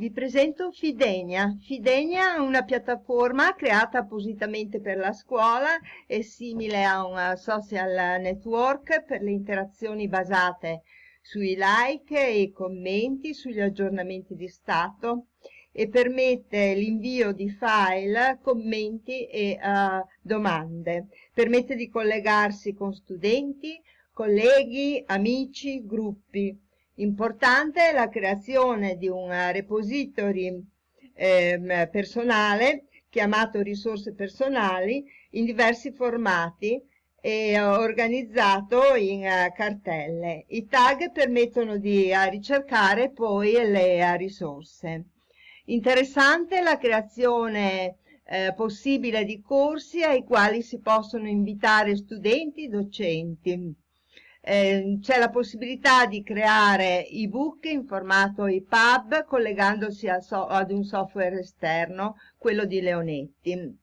Vi presento Fidenia. Fidenia è una piattaforma creata appositamente per la scuola, è simile a un social network per le interazioni basate sui like e i commenti, sugli aggiornamenti di stato e permette l'invio di file, commenti e uh, domande. Permette di collegarsi con studenti, colleghi, amici, gruppi Importante è la creazione di un repository eh, personale chiamato risorse personali in diversi formati e organizzato in uh, cartelle. I tag permettono di uh, ricercare poi le risorse. Interessante la creazione eh, possibile di corsi ai quali si possono invitare studenti e docenti eh, c'è la possibilità di creare ebook in formato EPUB collegandosi so ad un software esterno, quello di Leonetti.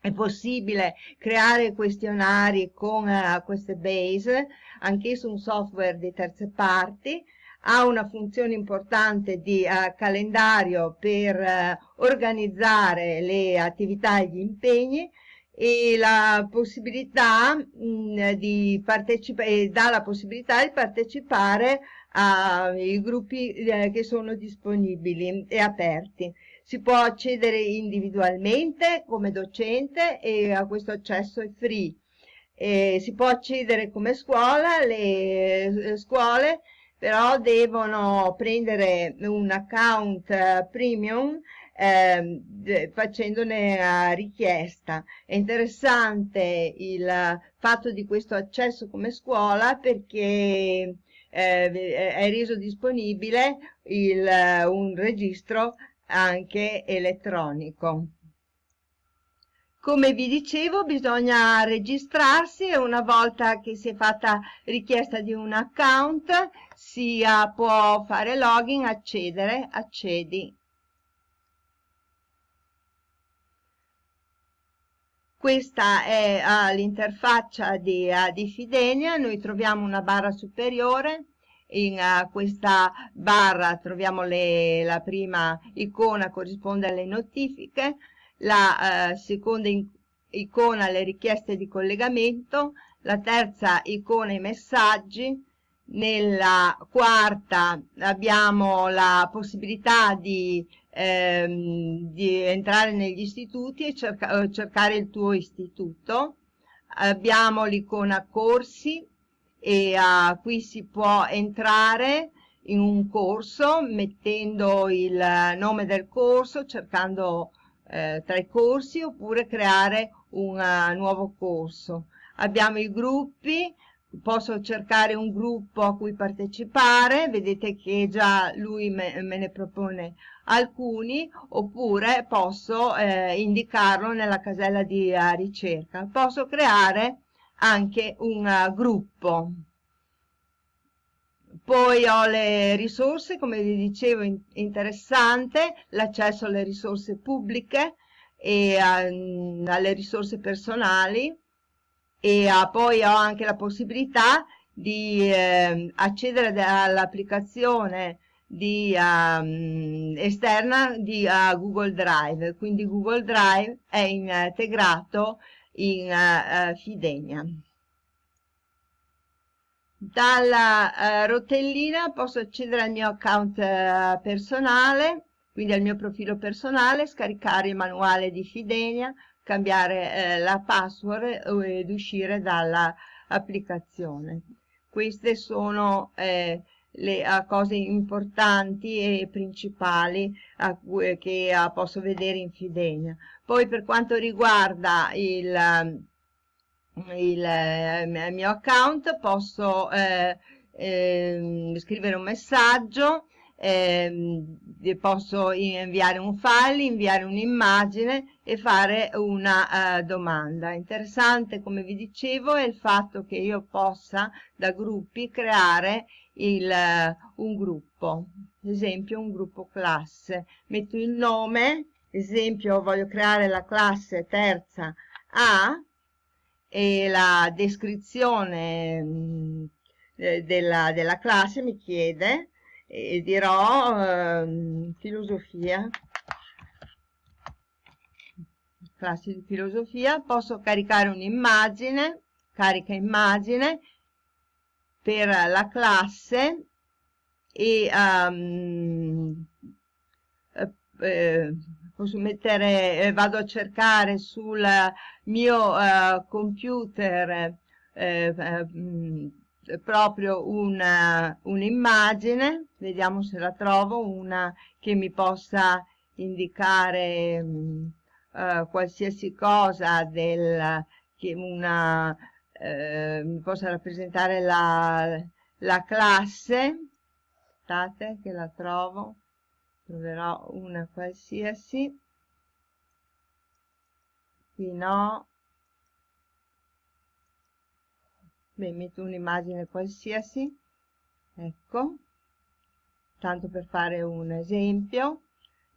È possibile creare questionari con uh, queste base, anch'esso un software di terze parti, ha una funzione importante di uh, calendario per uh, organizzare le attività e gli impegni, e la possibilità mh, mm, di partecipare dà la possibilità di partecipare ai gruppi eh, che sono disponibili e aperti. Si può accedere individualmente come docente e a questo accesso è free. E si può accedere come scuola, le eh, scuole però devono prendere un account uh, premium eh, facendone richiesta. È interessante il fatto di questo accesso come scuola perché eh, è reso disponibile il, un registro anche elettronico. Come vi dicevo bisogna registrarsi e una volta che si è fatta richiesta di un account si può fare login, accedere, accedi Questa è uh, l'interfaccia di, uh, di, Fidenia, noi troviamo una barra superiore, in uh, questa barra troviamo le, la prima icona corrisponde alle notifiche, la seconda icona alle richieste di collegamento, la terza icona i messaggi, nella quarta abbiamo la possibilità di, ehm, di entrare negli istituti e cerca, eh, cercare il tuo istituto. Abbiamo l'icona corsi e uh, qui si può entrare in un corso mettendo il nome del corso, cercando eh, tra i corsi oppure creare un uh, nuovo corso. Abbiamo i gruppi, posso cercare un gruppo a cui partecipare, vedete che già lui me, me ne propone alcuni, oppure posso eh, indicarlo nella casella di uh, ricerca. Posso creare anche un uh, gruppo. Poi ho le risorse, come vi dicevo, in, interessante, l'accesso alle risorse pubbliche e uh, alle risorse personali, e uh, poi ho anche la possibilità di eh, accedere all'applicazione di, um, esterna di uh, Google Drive, quindi Google Drive è integrato in uh, Fidenia. Dalla uh, rotellina posso accedere al mio account personale, quindi al mio profilo personale, scaricare il manuale di Fidenia, cambiare eh, la password ed uscire dall'applicazione. Queste sono eh, le uh, cose importanti e principali uh, che uh, posso vedere in Fidenia. Poi per quanto riguarda il, il eh, mio account posso eh, ehm, scrivere un messaggio eh, posso inviare un file, inviare un'immagine e fare una uh, domanda. Interessante, come vi dicevo, è il fatto che io possa da gruppi creare il, uh, un gruppo, ad esempio un gruppo classe. Metto il nome, esempio voglio creare la classe terza A e la descrizione mh, mm, della, della classe mi chiede e dirò eh, filosofia. Classi di filosofia posso caricare un'immagine carica immagine per la classe e um, eh, posso mettere eh, vado a cercare sul mio uh, computer eh, eh, proprio un'immagine vediamo se la trovo una che mi possa indicare um, uh, qualsiasi cosa del che una eh, mi possa rappresentare la, la classe. Aspettate che la trovo. Troverò una qualsiasi. Qui no Beh, metto un'immagine qualsiasi ecco tanto per fare un esempio.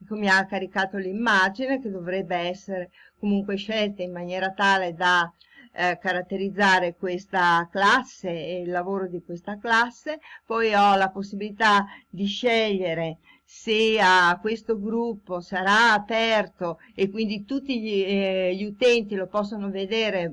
Ecco mi ha caricato l'immagine che dovrebbe essere comunque scelta in maniera tale da eh, caratterizzare questa classe e il lavoro di questa classe, poi ho la possibilità di scegliere se a questo gruppo sarà aperto e quindi tutti gli, eh, gli utenti lo possono vedere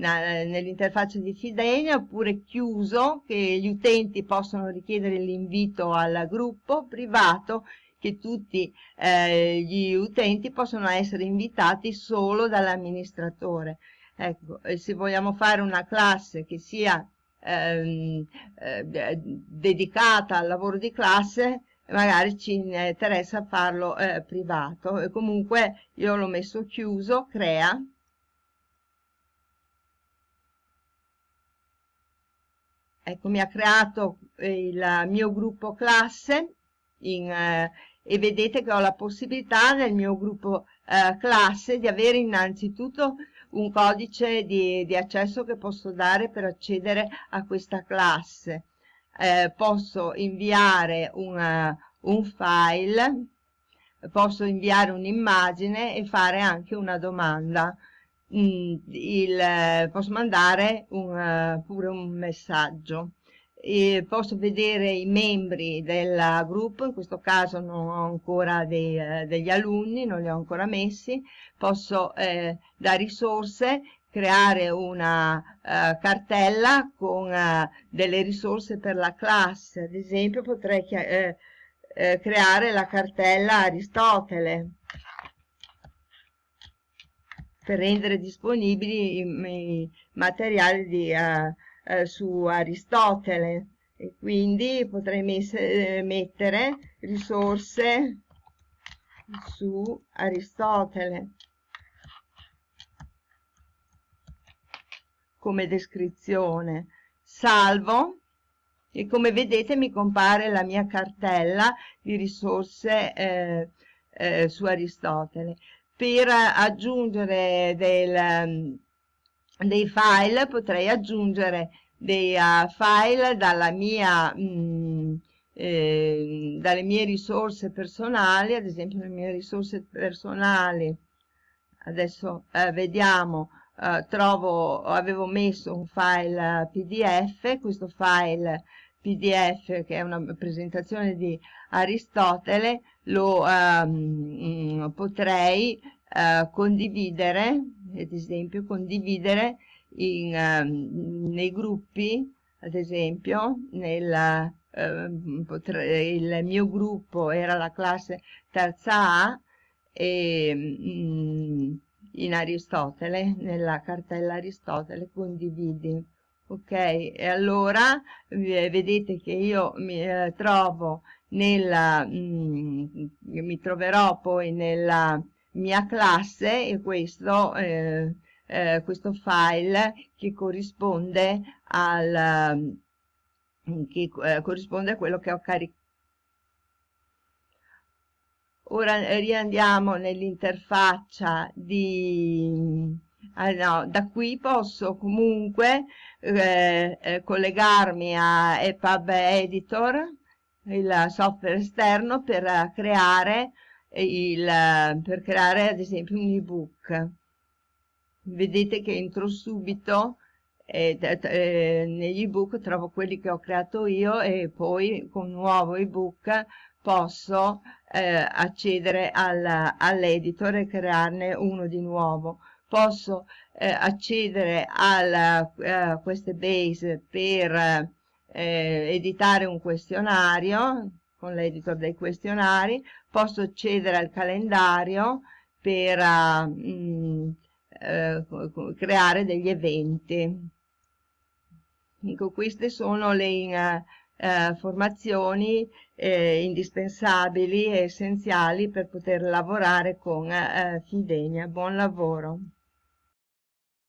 nell'interfaccia di Fidenia oppure chiuso che gli utenti possono richiedere l'invito al gruppo privato che tutti eh, gli utenti possono essere invitati solo dall'amministratore. Ecco, se vogliamo fare una classe che sia ehm, eh, dedicata al lavoro di classe, magari ci interessa farlo eh, privato. E comunque io l'ho messo chiuso, crea. Ecco, mi ha creato il mio gruppo classe in, eh, e vedete che ho la possibilità nel mio gruppo eh, classe di avere innanzitutto un codice di, di, accesso che posso dare per accedere a questa classe. Eh, posso inviare una, un file, posso inviare un'immagine e fare anche una domanda. Mm, il, posso mandare un, pure un messaggio. E posso vedere i membri del gruppo, in questo caso non ho ancora dei, eh, degli alunni, non li ho ancora messi, posso eh, da risorse creare una uh, cartella con uh, delle risorse per la classe, ad esempio potrei eh, eh, creare la cartella Aristotele per rendere disponibili i, i materiali di uh, eh, su Aristotele. E quindi potrei eh, mettere risorse su Aristotele. Come descrizione. Salvo e come vedete mi compare la mia cartella di risorse eh, eh, su Aristotele per aggiungere del dei file potrei aggiungere dei uh, file dalla mia, mh, mm, eh, dalle mie risorse personali, ad esempio le mie risorse personali, adesso eh, vediamo, eh, trovo, avevo messo un file pdf, questo file pdf che è una presentazione di Aristotele, lo um, potrei uh, condividere ad esempio condividere in, uh, nei gruppi ad esempio nella, uh, potrei, il mio gruppo era la classe terza A e mm, in Aristotele nella cartella Aristotele condividi ok? E allora vedete che io mi eh, trovo nella mm, mi troverò poi nella mia classe e questo, eh, eh, questo file che corrisponde al che eh, corrisponde a quello che ho caricato ora eh, riandiamo nell'interfaccia di ah, no, da qui posso comunque eh, eh, collegarmi a EPUB Editor il software esterno per creare il, per creare ad esempio un ebook. Vedete che entro subito e, e, negli ebook trovo quelli che ho creato io e poi con un nuovo ebook posso eh, accedere al, all'editor e crearne uno di nuovo. Posso eh, accedere a eh, queste base per eh, editare un questionario con l'editor dei questionari posso accedere al calendario per uh, mh, uh, creare degli eventi Ecco, queste sono le uh, formazioni eh, indispensabili e essenziali per poter lavorare con Fidenia. Buon lavoro!